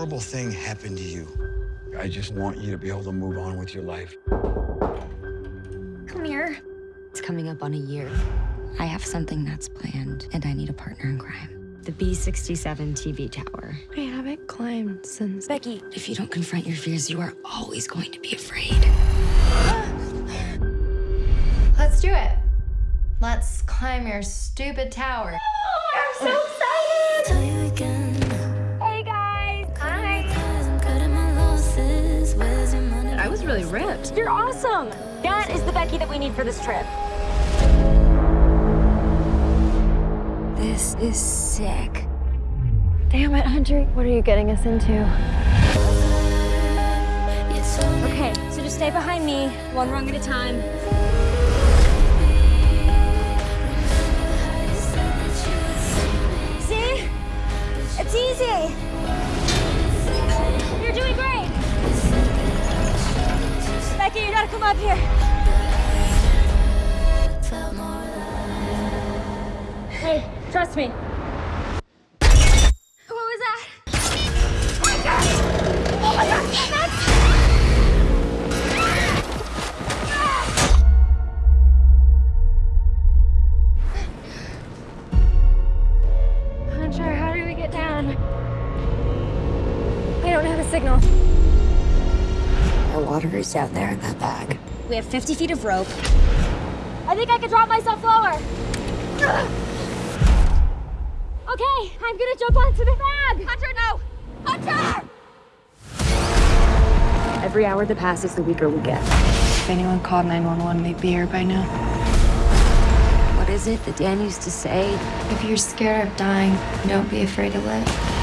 horrible thing happened to you. I just want you to be able to move on with your life. Come here. It's coming up on a year. I have something that's planned, and I need a partner in crime. The B67 TV tower. I haven't climbed since. Becky, if you don't confront your fears, you are always going to be afraid. Let's do it. Let's climb your stupid tower. Oh, I'm so ripped. You're awesome! That is the Becky that we need for this trip. This is sick. Damn it, Hunter. What are you getting us into? Okay, so just stay behind me, one rung at a time. See? It's easy. Come up here. Hey, trust me. What was that? Oh my god! Oh my god! Hunter, how do we get down? I don't have a signal. The water is down there in that bag. We have 50 feet of rope. I think I can drop myself lower. Okay, I'm gonna jump onto the bag. Hunter, no! Hunter! Every hour that passes, the weaker we get. If anyone called 911, they'd be here by now. What is it that Dan used to say? If you're scared of dying, don't be afraid to live.